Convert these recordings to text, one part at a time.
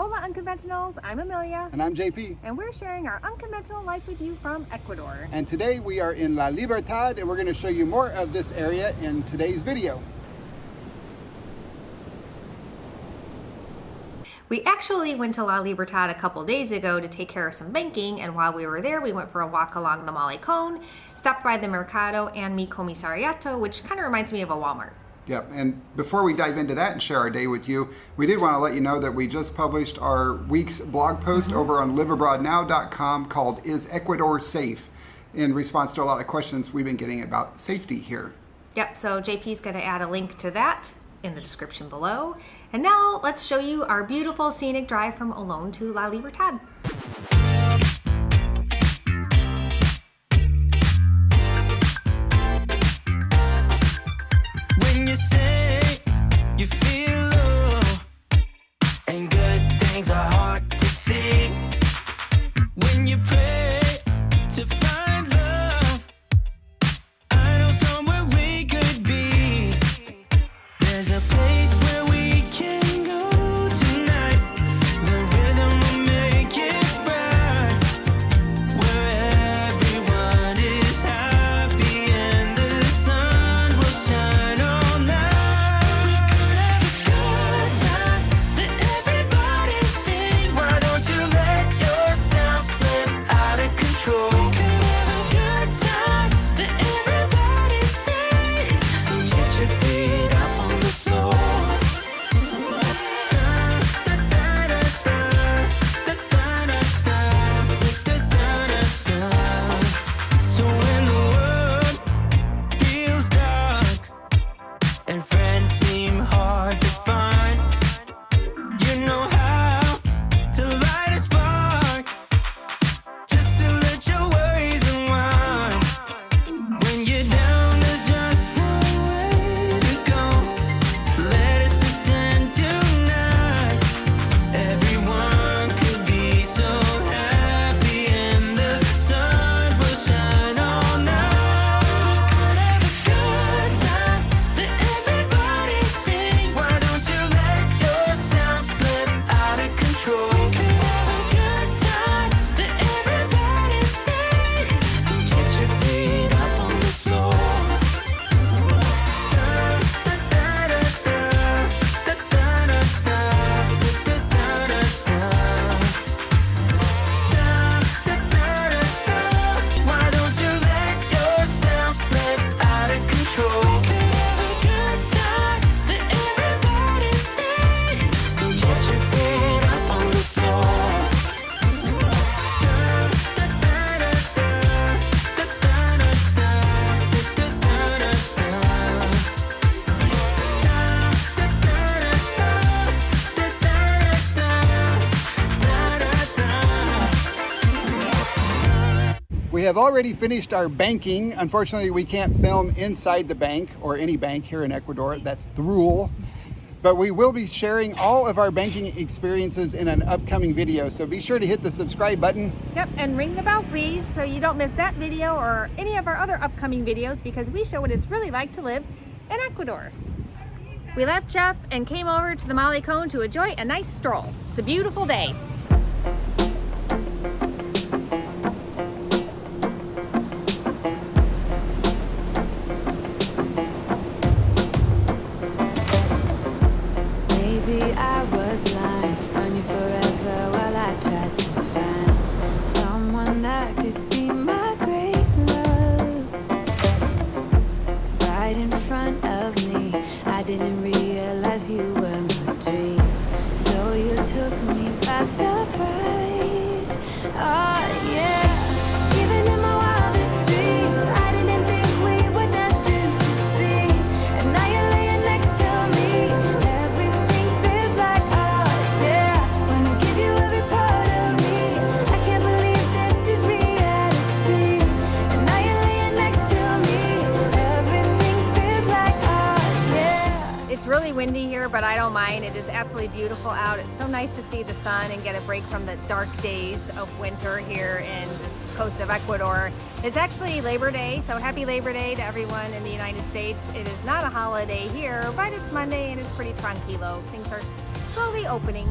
Hola Unconventionals, I'm Amelia. And I'm JP. And we're sharing our unconventional life with you from Ecuador. And today we are in La Libertad and we're going to show you more of this area in today's video. We actually went to La Libertad a couple days ago to take care of some banking and while we were there we went for a walk along the Malecon, stopped by the Mercado and Mi Comisariato which kind of reminds me of a Walmart. Yep, and before we dive into that and share our day with you, we did want to let you know that we just published our week's blog post mm -hmm. over on liveabroadnow.com called Is Ecuador Safe? in response to a lot of questions we've been getting about safety here. Yep, so JP's going to add a link to that in the description below. And now let's show you our beautiful scenic drive from Olón to La Libertad. We have already finished our banking. Unfortunately, we can't film inside the bank or any bank here in Ecuador. That's the rule. But we will be sharing all of our banking experiences in an upcoming video. So be sure to hit the subscribe button. Yep, and ring the bell please so you don't miss that video or any of our other upcoming videos because we show what it's really like to live in Ecuador. We left JEP and came over to the Malecon to enjoy a nice stroll. It's a beautiful day. Surprise. Oh, really windy here, but I don't mind. It is absolutely beautiful out. It's so nice to see the sun and get a break from the dark days of winter here in the coast of Ecuador. It's actually Labor Day, so happy Labor Day to everyone in the United States. It is not a holiday here, but it's Monday and it's pretty tranquilo. Things are slowly opening.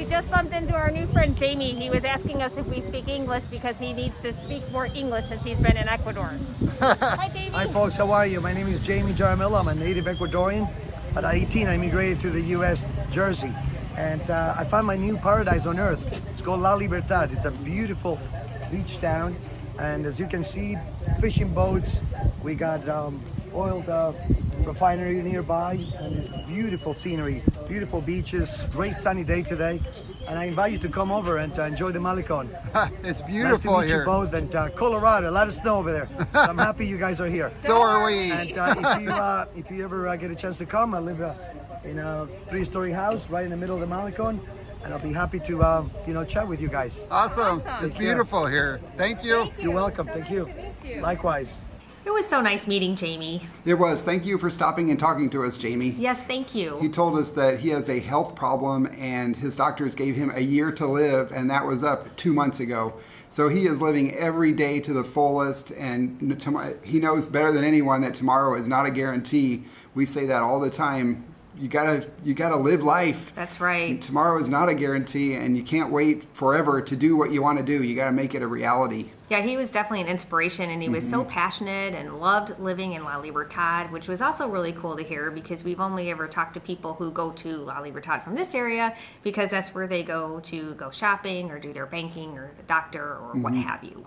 We just bumped into our new friend Jamie. He was asking us if we speak English because he needs to speak more English since he's been in Ecuador. Hi, Jamie. Hi folks, how are you? My name is Jamie Jaramillo. I'm a native Ecuadorian. At 18, I immigrated to the U.S. Jersey, and uh, I found my new paradise on earth. It's called La Libertad. It's a beautiful beach town, and as you can see, fishing boats. We got um, oil uh, refinery nearby, and it's beautiful scenery, beautiful beaches, great sunny day today. And I invite you to come over and uh, enjoy the Malecon. it's beautiful Nice to beautiful meet you both, and uh, Colorado, a lot of snow over there. So I'm happy you guys are here. So are we. And uh, if you uh, if you ever uh, get a chance to come, I live uh, in a three-story house right in the middle of the Malecon, and I'll be happy to uh, you know chat with you guys. Awesome. Awesome. It's beautiful here. Thank you. You're welcome. Thank you. Nice to meet you. Likewise. It was so nice meeting Jamie. It was. Thank you for stopping and talking to us, Jamie. Yes, thank you. He told us that he has a health problem and his doctors gave him a year to live, and that was up two months ago. So he is living every day to the fullest, and he knows better than anyone that tomorrow is not a guarantee. We say that all the time. You gotta, you gotta live life. That's right. Tomorrow is not a guarantee, and you can't wait forever to do what you want to do. You gotta make it a reality. Yeah, he was definitely an inspiration and he was so mm-hmm. passionate and loved living in La Libertad, which was also really cool to hear because we've only ever talked to people who go to La Libertad from this area because that's where they go to go shopping or do their banking or the doctor or what mm-hmm. have you.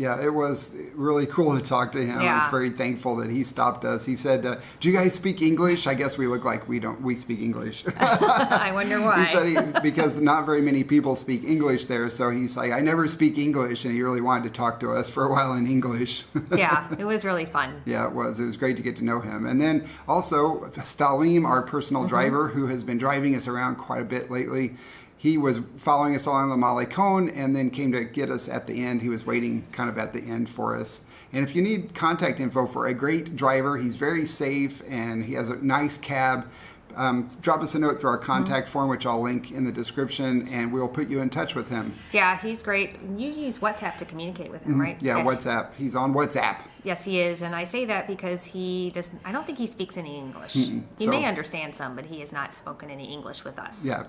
Yeah, it was really cool to talk to him. I was very thankful that he stopped us. He said, uh, "Do you guys speak English?" I guess we look like we don't. We speak English. I wonder he why. said he, because not very many people speak English there, so he's like, "I never speak English," and he really wanted to talk to us for a while in English. yeah, it was really fun. Yeah, it was. It was great to get to know him. And then also Stalim, our personal driver, who has been driving us around quite a bit lately. He was following us along the Malecon and then came to get us at the end. He was waiting kind of at the end for us. And if you need contact info for a great driver, he's very safe and he has a nice cab. Um, drop us a note through our contact form, which I'll link in the description, and we'll put you in touch with him. Yeah, he's great. You use WhatsApp to communicate with him, right? Mm-hmm. Yeah, WhatsApp. He's on WhatsApp. Yes, he is, and I say that because he does. I don't think he speaks any English. He So- may understand some, but he has not spoken any English with us. Yeah.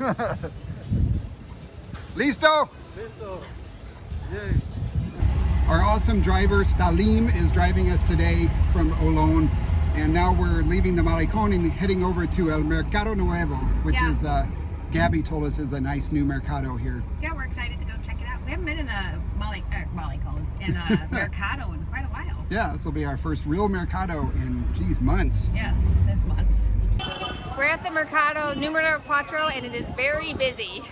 Listo? Our awesome driver Stalim is driving us today from Olón, and now we're leaving the Malecón and heading over to El Mercado Nuevo, which Yeah. is uh, Gabby told us is a nice new mercado here. Yeah, we're excited to go check it out. We haven't been in a Molly, er, Cone, in a Mercado in quite a while. Yeah, this will be our first real mercado in geez months. Yes, this month. We're at the Mercado Numero Cuatro, and it is very busy.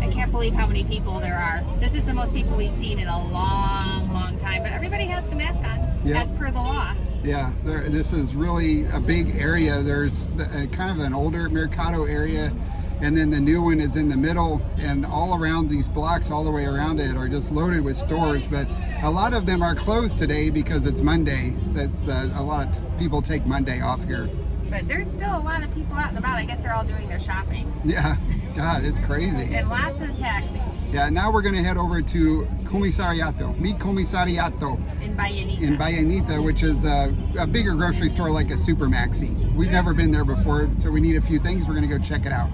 I can't believe how many people there are. This is the most people we've seen in a long, long time. But everybody has the mask on, Yeah. as per the law. Yeah, there, this is really a big area. There's the, uh, kind of an older Mercado area, and then the new one is in the middle, and all around these blocks, all the way around it, are just loaded with stores. But a lot of them are closed today because it's Monday. That's uh, a lot of people take Monday off here. But there's still a lot of people out and about. I guess they're all doing their shopping. Yeah, God, it's crazy. And lots of taxis Yeah, now we're gonna head over to Comisariato, Mi Comisariato in Ballenita. in Ballenita which is a, a bigger grocery store like a Super Maxi. We've never been there before, so we need a few things. We're gonna go check it out.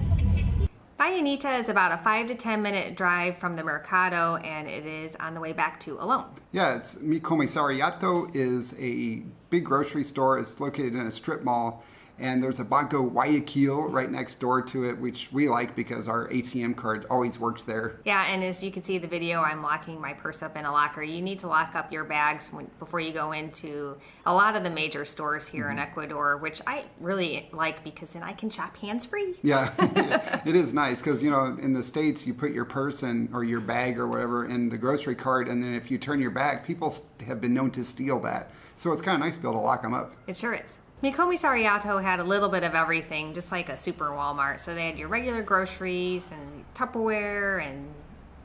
Ballenita is about a five to ten minute drive from the Mercado, and it is on the way back to Olón. Yeah, it's Mi Comisariato is a big grocery store. It's located in a strip mall, and there's a Banco Guayaquil right next door to it, which we like because our ATM card always works there. Yeah, and as you can see the video, I'm locking my purse up in a locker. You need to lock up your bags when, before you go into a lot of the major stores here in mm-hmm. Ecuador, which I really like because then I can shop hands free. Yeah, it is nice because you know in the states you put your purse in or your bag or whatever in the grocery cart, and then if you turn your back, people have been known to steal that. So it's kind of nice to be able to lock them up. It sure is. Mi Comisariato had a little bit of everything, just like a super Walmart. So they had your regular groceries and Tupperware and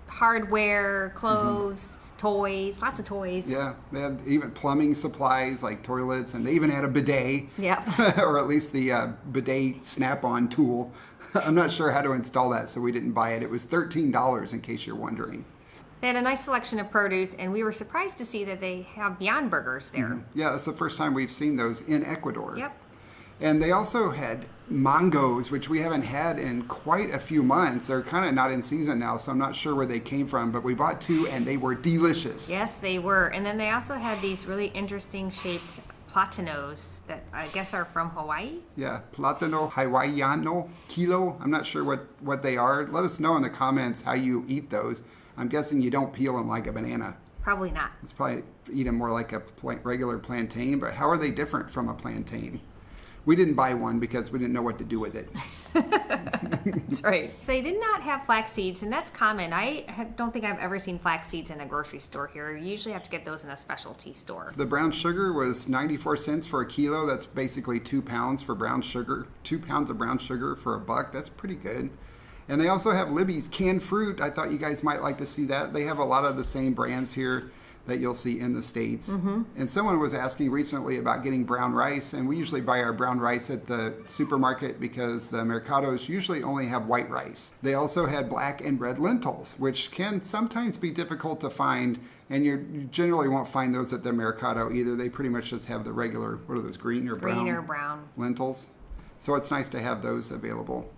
hardware, clothes, toys, lots of toys. Yeah, they had even plumbing supplies like toilets, and they even had a bidet. Yep. or at least the uh, bidet snap-on tool. I'm not sure how to install that, so we didn't buy it. It was $13 in case you're wondering. They had a nice selection of produce, and we were surprised to see that they have Beyond Burgers there. Mm-hmm. Yeah, it's the first time we've seen those in Ecuador. Yep. And they also had mangoes, which we haven't had in quite a few months. They're kind of not in season now, so I'm not sure where they came from, but we bought two and they were delicious. Yes, they were. And then they also had these really interesting shaped platanos that I guess are from Hawaii. Yeah, Platano Hawaiiano Kilo. I'm not sure what, what they are. Let us know in the comments how you eat those. I'm guessing you don't peel them like a banana. Probably not. It's probably eat them more like a regular plantain, but how are they different from a plantain? We didn't buy one because we didn't know what to do with it. That's right. They did not have flax seeds, and that's common. I have- don't think I've ever seen flax seeds in a grocery store here. You usually have to get those in a specialty store. The brown sugar was 94 cents for a kilo. That's basically two pounds for brown sugar. Two pounds of brown sugar for a buck. That's pretty good. And they also have Libby's canned fruit. I thought you guys might like to see that. They have a lot of the same brands here that you'll see in the States. Mm-hmm. And someone was asking recently about getting brown rice, and we usually buy our brown rice at the supermarket because the mercados usually only have white rice. They also had black and red lentils, which can sometimes be difficult to find, and you generally won't find those at the mercado either. They pretty much just have the regular, what are those, green or brown? Green or brown. lentils. So it's nice to have those available.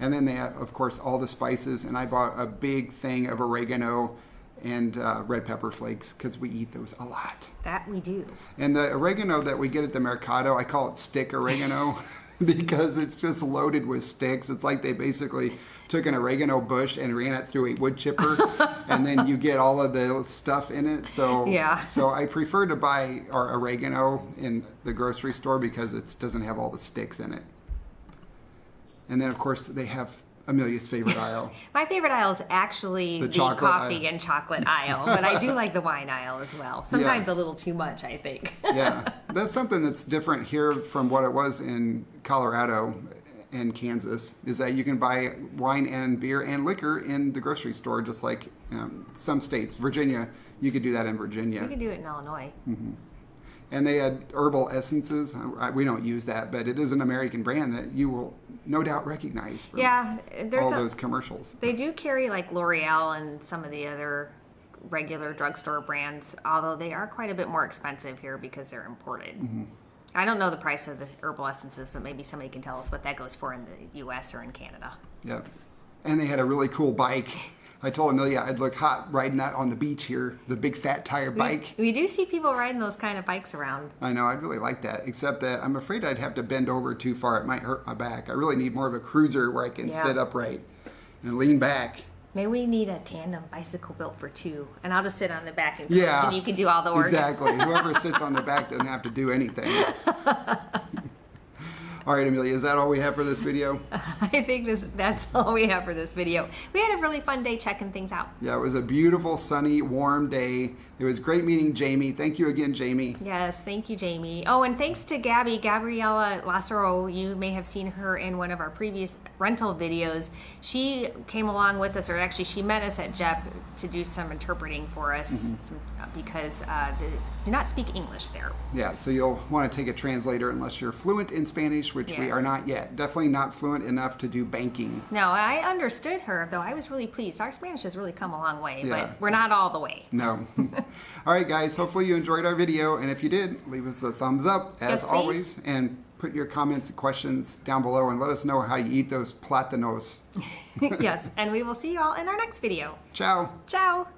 And then they have, of course, all the spices. And I bought a big thing of oregano and uh, red pepper flakes because we eat those a lot. That we do. And the oregano that we get at the Mercado, I call it stick oregano because it's just loaded with sticks. It's like they basically took an oregano bush and ran it through a wood chipper, and then you get all of the stuff in it. So Yeah. So I prefer to buy our oregano in the grocery store because it doesn't have all the sticks in it. And then of course they have Amelia's favorite aisle. My favorite aisle is actually The the, coffee aisle. and chocolate aisle, but I do like the wine aisle as well. Sometimes a little too much, I think. yeah, that's something that's different here from what it was in Colorado and Kansas. Is that you can buy wine and beer and liquor in the grocery store, just like um, some states. Virginia, you could do that in Virginia. You can do it in Illinois. And they had herbal essences. We don't use that, but it is an American brand that you will no doubt recognize from Yeah, there's all a, those commercials. They do carry like L'Oreal and some of the other regular drugstore brands, although they are quite a bit more expensive here because they're imported. Mm-hmm. I don't know the price of the herbal essences, but maybe somebody can tell us what that goes for in the U.S. or in Canada. Yep. And they had a really cool bike. I told Amelia I'd look hot riding that on the beach here, the big fat tire bike. We do see people riding those kind of bikes around. I know, I'd really like that, except that I'm afraid I'd have to bend over too far. It might hurt my back. I really need more of a cruiser where I can Yeah. sit upright and lean back. Maybe we need a tandem bicycle built for two, and I'll just sit on the back and Yeah. and you can do all the work. Exactly. Whoever sits on the back doesn't have to do anything. all right, Amelia, is that all we have for this video? I think this that's all we have for this video. We had a really fun day checking things out. Yeah, it was a beautiful, sunny, warm day. It was great meeting Jamie. Thank you again, Jamie. Yes, thank you, Jamie. Oh, and thanks to Gabby, Gabriella Lassero. You may have seen her in one of our previous rental videos. She came along with us, or actually, she met us at JEP to do some interpreting for us some, uh, because uh, the, do not speak English there. Yeah, so you'll want to take a translator unless you're fluent in Spanish, which we are not yet. Definitely not fluent enough to do banking. No, I understood her, though. I was really pleased. Our Spanish has really come a long way, Yeah. but we're not all the way. No. All right, guys. Hopefully you enjoyed our video, and if you did, leave us a thumbs up as Yes, always, and put your comments and questions down below, and let us know how you eat those platanos. yes, and we will see you all in our next video. Ciao. Ciao.